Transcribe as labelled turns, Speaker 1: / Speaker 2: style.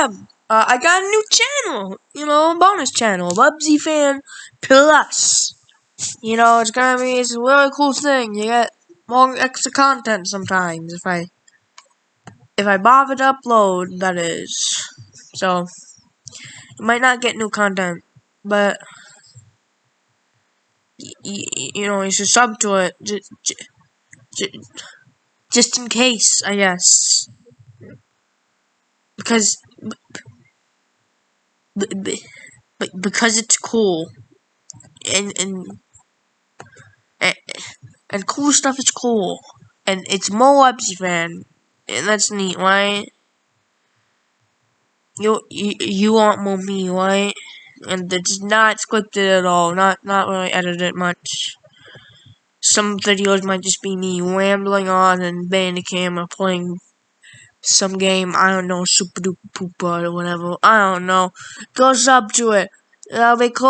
Speaker 1: Uh, I got a new channel, you know, bonus channel, Bubsy Fan Plus. You know, it's gonna be it's a really cool thing. You get more extra content sometimes if I if I bother to upload. That is, so you might not get new content, but you know you should sub to it just, just in case, I guess, because but, because it's cool. And and and, cool stuff is cool. And it's more Bubsy fan and that's neat right? You, you you want more me right? And it's not scripted at all. Not not really edited much. Some videos might just be me rambling on and banging the camera playing some game, I don't know, super duper pooper or whatever, I don't know, goes up to it, that'll be cool.